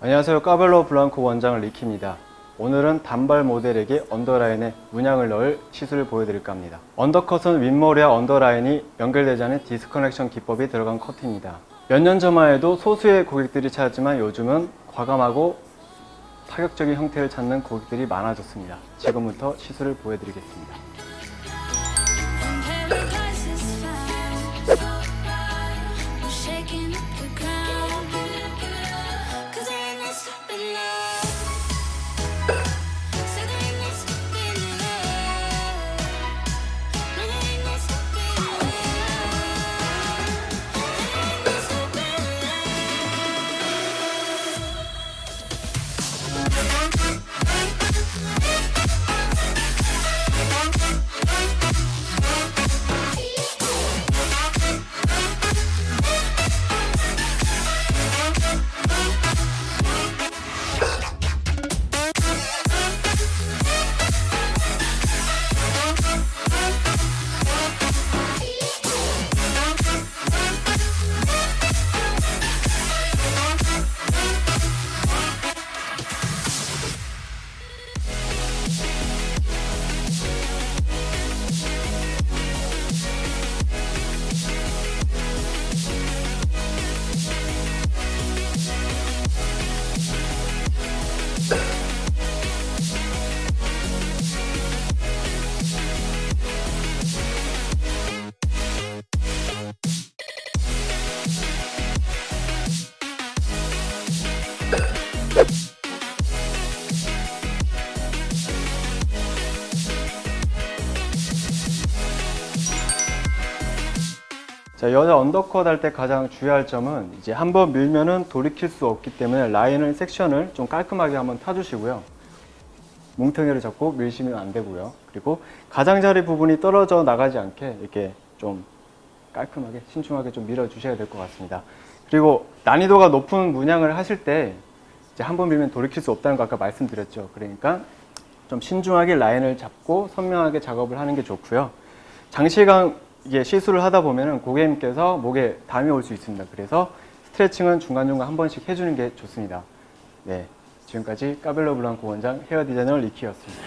안녕하세요. 까벨로 블랑코 원장 리키입니다. 오늘은 단발 모델에게 underline에 문양을 넣을 시술을 보여드릴까 합니다. undercut은 윗머리와 underline이 연결되지 않은 disconnection 기법이 들어간 커트입니다. 몇 년 전만 해도 소수의 고객들이 찾았지만 요즘은 과감하고 파격적인 형태를 찾는 고객들이 많아졌습니다. 지금부터 시술을 보여드리겠습니다 자, 여자 언더컷 할 때 가장 주의할 점은 이제 한번 밀면은 돌이킬 수 없기 때문에 라인을 섹션을 좀 깔끔하게 한번 타주시고요. 뭉텅이를 잡고 밀시면 안 되고요. 그리고 가장자리 부분이 떨어져 나가지 않게 이렇게 좀 깔끔하게 신중하게 좀 밀어 주셔야 될 것 같습니다. 그리고 난이도가 높은 문양을 하실 때 이제 한 번 밀면 돌이킬 수 없다는 거 아까 말씀드렸죠. 그러니까 좀 신중하게 라인을 잡고 선명하게 작업을 하는 게 좋고요. 장시간 이게 시술을 하다 보면은 고객님께서 목에 담이 올 수 있습니다. 그래서 스트레칭은 중간중간 한 번씩 해주는 게 좋습니다. 네. 지금까지 까벨로 블랑코 원장 헤어 디자이너 리키였습니다.